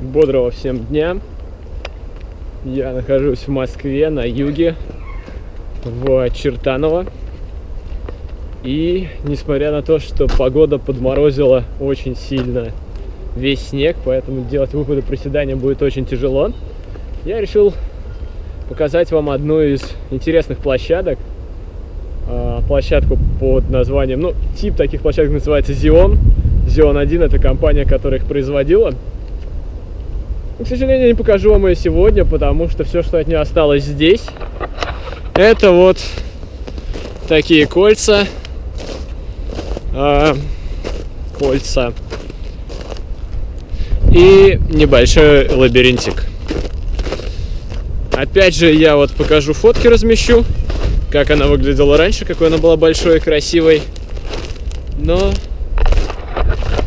Бодрого всем дня. Я нахожусь в Москве, на юге, в Чертаново. И несмотря на то, что погода подморозила очень сильно весь снег, поэтому делать выпады приседания будет очень тяжело, я решил показать вам одну из интересных площадок. А, площадку под названием, ну, тип таких площадок называется Xeon. Xeon 1 это компания, которая их производила. К сожалению, я не покажу вам ее сегодня, потому что все, что от нее осталось здесь, это вот такие кольца. А, кольца. И небольшой лабиринтик. Опять же, я вот покажу фотки, размещу, как она выглядела раньше, какой она была большой и красивой. Но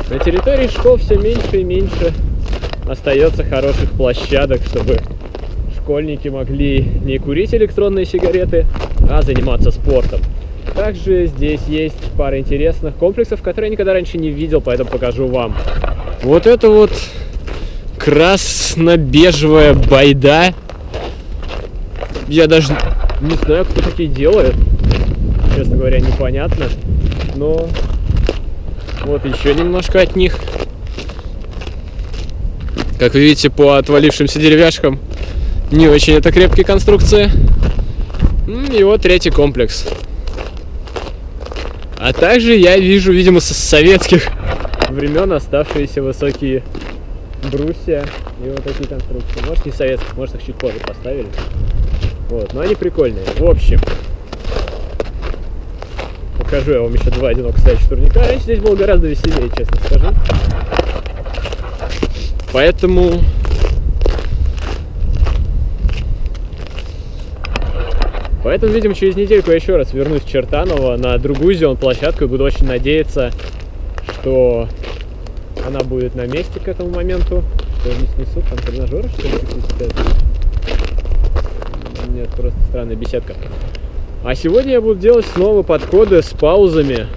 на территории школ все меньше и меньше остается хороших площадок, чтобы школьники могли не курить электронные сигареты, а заниматься спортом. Также здесь есть пара интересных комплексов, которые я никогда раньше не видел, поэтому покажу вам. Вот это вот красно-бежевая байда я даже не знаю, кто такие делает. Честно говоря, непонятно. Но вот еще немножко от них. Как вы видите, по отвалившимся деревяшкам не очень это крепкие конструкции. И вот третий комплекс. А также я вижу, видимо, со советских времен оставшиеся высокие брусья и вот такие конструкции. Может, не советских, может, их чуть позже поставили. Вот, но они прикольные. В общем, покажу я вам еще два одиноко стоящих турника. Раньше здесь было гораздо веселее, честно скажу. Поэтому... Поэтому, видимо, через недельку я еще раз вернусь в Чертаново на другую зеленую площадку и буду очень надеяться, что она будет на месте к этому моменту. Что не снесут, там тренажеры, что ли, какие-то нет, просто странная беседка. А сегодня я буду делать снова подходы с паузами.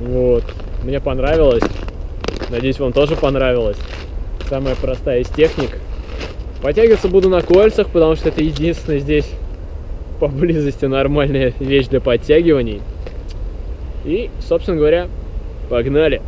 Вот. Мне понравилось. Надеюсь, вам тоже понравилось. Самая простая из техник. Подтягиваться буду на кольцах, потому что это единственная здесь поблизости нормальная вещь для подтягиваний. И, собственно говоря, погнали!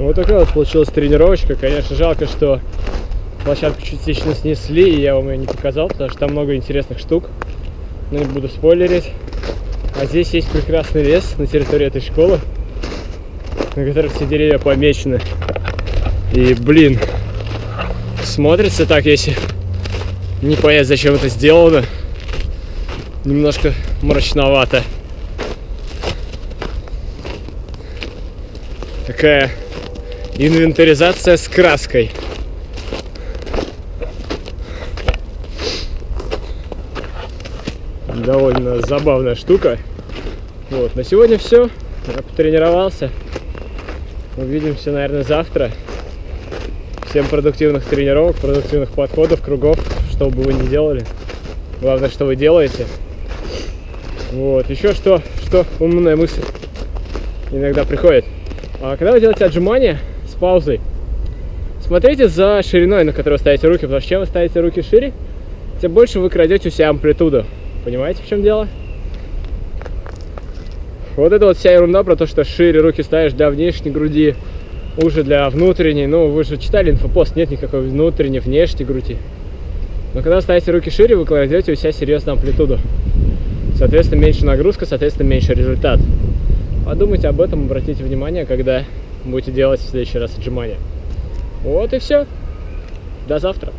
Вот такая вот получилась тренировочка. Конечно, жалко, что площадку частично снесли, и я вам ее не показал, потому что там много интересных штук. Но не буду спойлерить. А здесь есть прекрасный лес на территории этой школы, на котором все деревья помечены. И, блин, смотрится так, если не понять, зачем это сделано. Немножко мрачновато. Такая инвентаризация с краской. Довольно забавная штука. Вот, на сегодня все. Я потренировался. Увидимся, наверное, завтра. Всем продуктивных тренировок, продуктивных подходов, кругов, что бы вы ни делали. Главное, что вы делаете. Вот, еще что, что умная мысль иногда приходит. А когда вы делаете отжимания паузой, смотрите за шириной, на которую ставите руки, потому что чем вы ставите руки шире, тем больше вы крадете у себя амплитуду. Понимаете, в чем дело? Вот это вот вся ерунда про то, что шире руки ставишь для внешней груди, уже для внутренней. Ну, вы же читали инфопост, нет никакой внутренней, внешней груди. Но когда ставите руки шире, вы кладете у себя серьезную амплитуду. Соответственно, меньше нагрузка, соответственно, меньше результат. Подумайте об этом, обратите внимание, когда будете делать в следующий раз отжимания. Вот и все. До завтра.